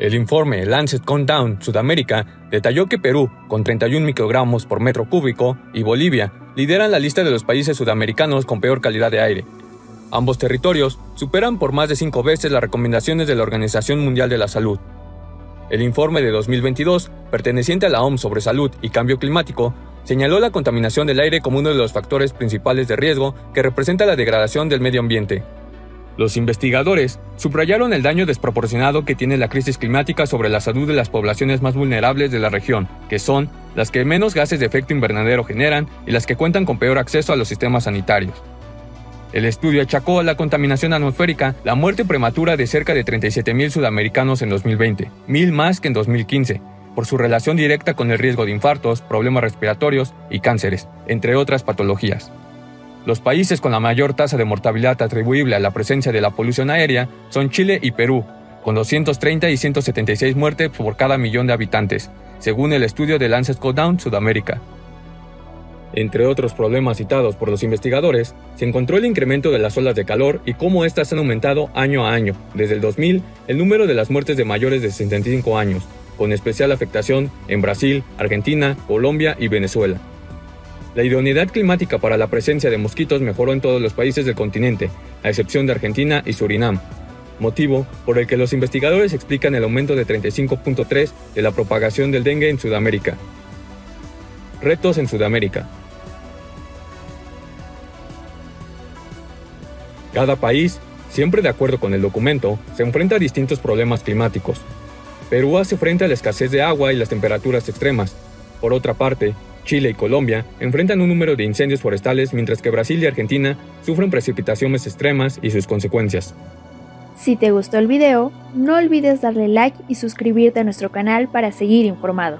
El informe Lancet Countdown Sudamérica detalló que Perú, con 31 microgramos por metro cúbico, y Bolivia lideran la lista de los países sudamericanos con peor calidad de aire. Ambos territorios superan por más de cinco veces las recomendaciones de la Organización Mundial de la Salud. El informe de 2022, perteneciente a la OMS sobre salud y cambio climático, señaló la contaminación del aire como uno de los factores principales de riesgo que representa la degradación del medio ambiente. Los investigadores subrayaron el daño desproporcionado que tiene la crisis climática sobre la salud de las poblaciones más vulnerables de la región, que son las que menos gases de efecto invernadero generan y las que cuentan con peor acceso a los sistemas sanitarios. El estudio achacó a la contaminación atmosférica la muerte prematura de cerca de 37.000 sudamericanos en 2020, mil más que en 2015, por su relación directa con el riesgo de infartos, problemas respiratorios y cánceres, entre otras patologías. Los países con la mayor tasa de mortalidad atribuible a la presencia de la polución aérea son Chile y Perú, con 230 y 176 muertes por cada millón de habitantes, según el estudio de Lancet Down Sudamérica. Entre otros problemas citados por los investigadores, se encontró el incremento de las olas de calor y cómo éstas han aumentado año a año. Desde el 2000, el número de las muertes de mayores de 65 años, con especial afectación en Brasil, Argentina, Colombia y Venezuela. La idoneidad climática para la presencia de mosquitos mejoró en todos los países del continente, a excepción de Argentina y Surinam, motivo por el que los investigadores explican el aumento de 35.3 de la propagación del dengue en Sudamérica. Retos en Sudamérica. Cada país, siempre de acuerdo con el documento, se enfrenta a distintos problemas climáticos. Perú hace frente a la escasez de agua y las temperaturas extremas. Por otra parte, Chile y Colombia enfrentan un número de incendios forestales mientras que Brasil y Argentina sufren precipitaciones extremas y sus consecuencias. Si te gustó el video, no olvides darle like y suscribirte a nuestro canal para seguir informado.